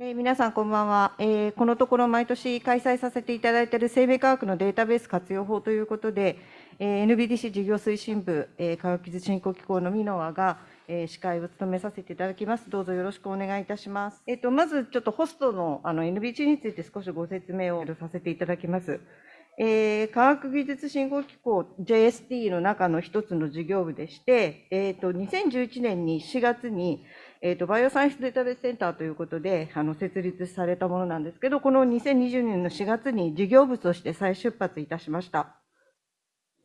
えー皆さん、こんばんは、えーこのところ毎年開催させていただいている生命科学のデータベース活用法ということで、えー NBDC 事業推進部、えー科学技術振興機構のミノアが、えー司会を務めさせていただきます。どうぞよろしくお願いいたします。えっ、と、まずちょっとホストのあの NBC について少しご説明をさせていただきます。えー科学技術振興機構 JST の中の一つの事業部でして、えーと、2011年に4月に、えーと、バイオサイエンスデータベースセンターということで、あの、設立されたものなんですけど、この2020年の4月に事業部として再出発いたしました。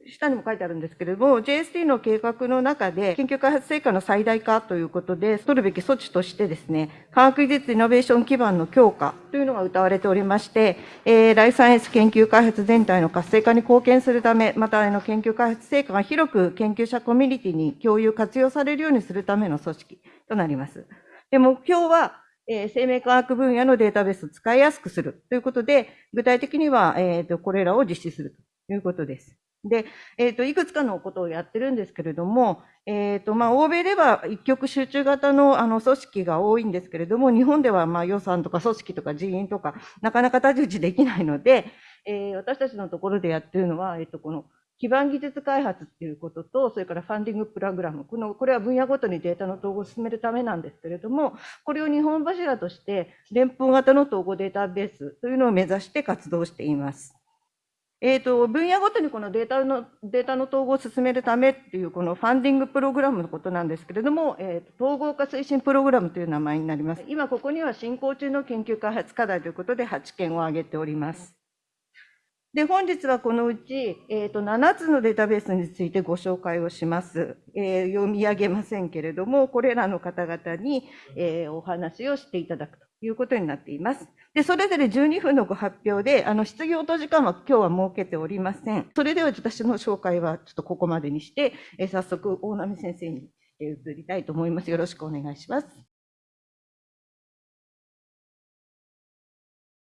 下にも書いてあるんですけれども、JST の計画の中で、研究開発成果の最大化ということで、取るべき措置としてですね、科学技術イノベーション基盤の強化というのが謳われておりまして、えーライフサイエンス研究開発全体の活性化に貢献するため、またあの研究開発成果が広く研究者コミュニティに共有活用されるようにするための組織となります。で、目標は、えー生命科学分野のデータベースを使いやすくするということで、具体的には、えーと、これらを実施するということです。で、えっ、と、いくつかのことをやってるんですけれども、えっ、と、まあ、欧米では一極集中型の、あの、組織が多いんですけれども、日本では、まあ、予算とか組織とか人員とか、なかなか太刀打ちできないので、えー私たちのところでやってるのは、えっ、と、この、基盤技術開発っていうことと、それからファンディングプログラム。この、これは分野ごとにデータの統合を進めるためなんですけれども、これを日本柱として、連邦型の統合データベースというのを目指して活動しています。えー、と分野ごとにこのデータのデータの統合を進めるためっていうこのファンディングプログラムのことなんですけれども、えーと統合化推進プログラムという名前になります。今ここには進行中の研究開発課題ということで8件を挙げております。で、本日はこのうち、えー、と7つのデータベースについてご紹介をします。えー読み上げませんけれども、これらの方々に、えーお話をしていただくということになっています。で、それぞれ12分のご発表で、あの、質疑応答時間は今日は設けておりません。それでは私の紹介はちょっとここまでにして、えー早速、大波先生に移りたいと思います。よろしくお願いします。